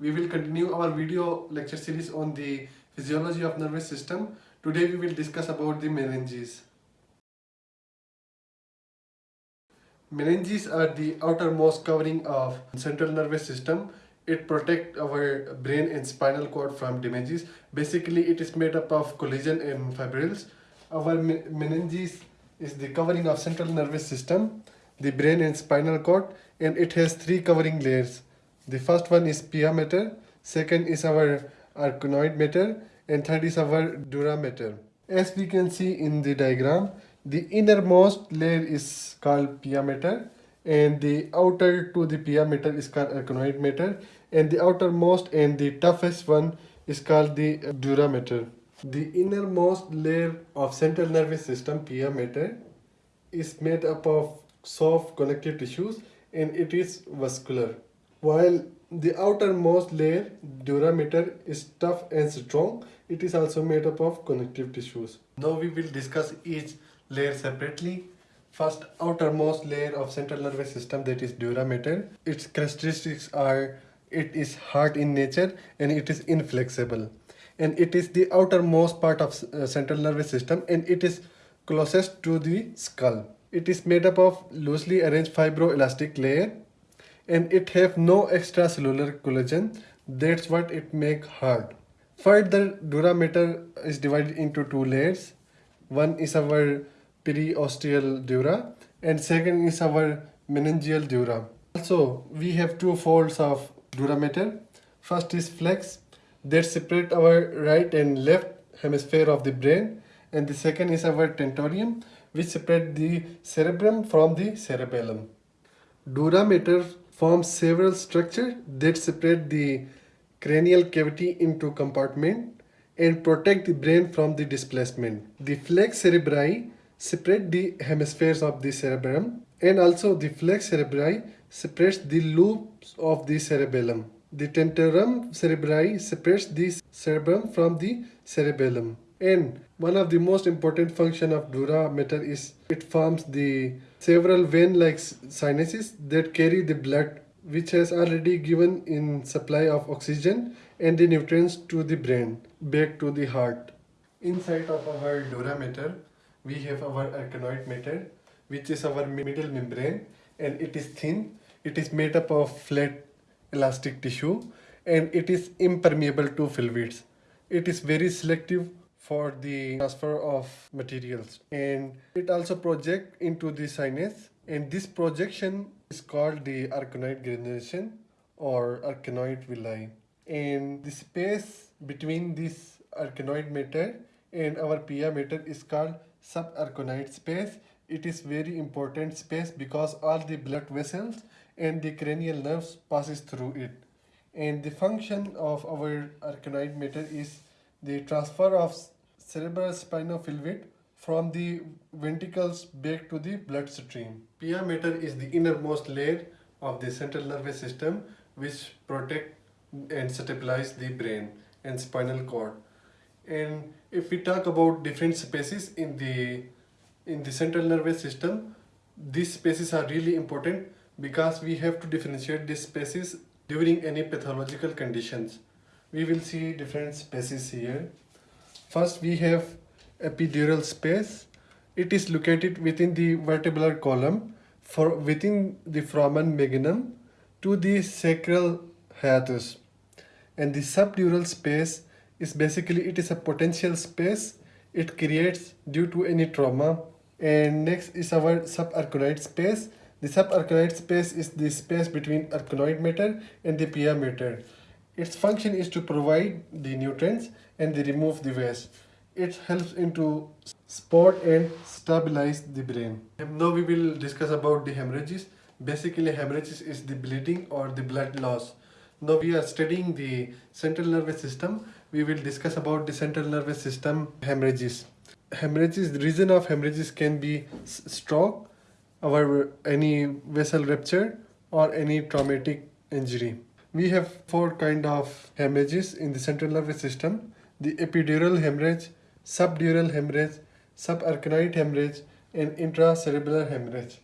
We will continue our video lecture series on the physiology of nervous system. Today we will discuss about the meninges. Meninges are the outermost covering of central nervous system. It protects our brain and spinal cord from damages. Basically, it is made up of collagen and fibrils. Our meninges is the covering of central nervous system, the brain and spinal cord, and it has three covering layers. The first one is pia mater, second is our arachnoid mater, and third is our dura mater. As we can see in the diagram, the innermost layer is called pia mater, and the outer to the pia mater is called arachnoid mater, and the outermost and the toughest one is called the dura mater. The innermost layer of central nervous system, pia mater, is made up of soft connective tissues and it is vascular while the outermost layer, dura mater, is tough and strong. It is also made up of connective tissues. Now we will discuss each layer separately. First, outermost layer of central nervous system that is dura mater. Its characteristics are it is hard in nature and it is inflexible. And it is the outermost part of uh, central nervous system and it is closest to the skull. It is made up of loosely arranged fibroelastic layer and it have no extracellular collagen. That's what it make hard. Further, dura mater is divided into two layers. One is our periosteal dura and second is our meningeal dura. Also, we have two folds of dura mater. First is falx that separate our right and left hemisphere of the brain and the second is our tentorium which separate the cerebrum from the cerebellum. Dura forms several structures that separate the cranial cavity into compartment and protect the brain from the displacement. The falx cerebri separate the hemispheres of the cerebrum and also the falx cerebri separates the loops of the cerebellum. The tentorium cerebri separates the cerebrum from the cerebellum. And one of the most important function of dura mater is it forms the several vein-like sinuses that carry the blood which has already given in supply of oxygen and the nutrients to the brain back to the heart. Inside of our dura mater we have our arachnoid mater which is our middle membrane and it is thin. It is made up of flat elastic tissue and it is impermeable to fluids. It is very selective for the transfer of materials. And it also project into the sinus. And this projection is called the arachnoid granulation or arachnoid villi. And the space between this arachnoid mater and our pia mater is called subarachnoid space. It is very important space because all the blood vessels and the cranial nerves passes through it. And the function of our arachnoid mater is the transfer of fluid from the ventricles back to the bloodstream. Pia mater is the innermost layer of the central nervous system which protect and stabilize the brain and spinal cord. And if we talk about different spaces in the in the central nervous system, these spaces are really important because we have to differentiate these spaces during any pathological conditions. We will see different spaces here. First we have epidural space. It is located within the vertebral column for within the foramen magnum to the sacral hiatus. And the subdural space is basically it is a potential space it creates due to any trauma. And next is our subarachnoid space. The subarachnoid space is the space between arachnoid mater and the pia mater. Its function is to provide the nutrients and they remove the waste. It helps into support and stabilize the brain. Now we will discuss about the hemorrhages. Basically hemorrhages is the bleeding or the blood loss. Now we are studying the central nervous system. We will discuss about the central nervous system hemorrhages. Hemorrhages, the reason of hemorrhages can be stroke, or any vessel rupture or any traumatic injury. We have four kind of hemorrhages in the central nervous system. The epidural hemorrhage, subdural hemorrhage, subarachnoid hemorrhage and intracerebral hemorrhage.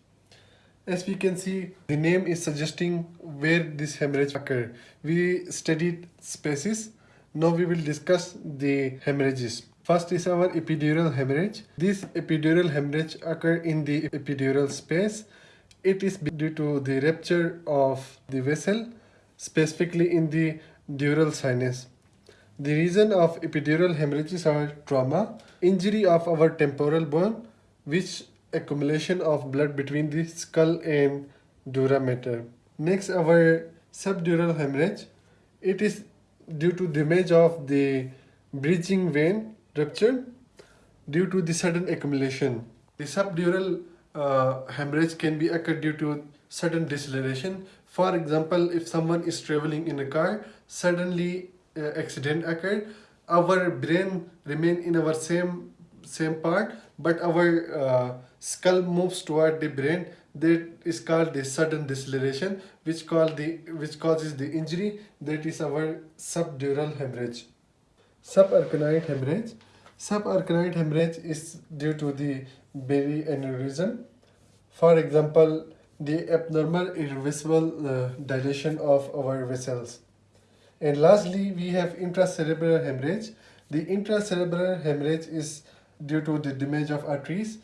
As we can see, the name is suggesting where this hemorrhage occurred. We studied spaces. Now we will discuss the hemorrhages. First is our epidural hemorrhage. This epidural hemorrhage occur in the epidural space. It is due to the rupture of the vessel, specifically in the dural sinus. The reason of epidural hemorrhages are trauma, injury of our temporal bone, which accumulation of blood between the skull and dura mater. Next, our subdural hemorrhage. It is due to damage of the bridging vein rupture due to the sudden accumulation. The subdural uh, hemorrhage can be occurred due to sudden deceleration. For example, if someone is traveling in a car, suddenly uh, accident occurred, our brain remain in our same same part, but our uh, skull moves toward the brain. That is called the sudden deceleration, which called the which causes the injury. That is our subdural hemorrhage. Subarachnoid hemorrhage. Subarachnoid hemorrhage is due to the berry aneurysm. For example, the abnormal irreversible uh, dilation of our vessels. And lastly, we have intracerebral hemorrhage. The intracerebral hemorrhage is due to the damage of arteries.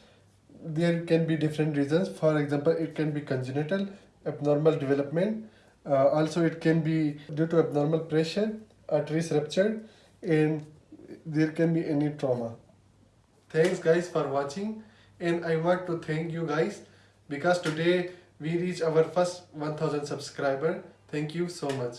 There can be different reasons. For example, it can be congenital, abnormal development. Uh, also, it can be due to abnormal pressure, arteries ruptured, and there can be any trauma. Thanks guys for watching and I want to thank you guys because today we reach our first 1000 subscriber. Thank you so much.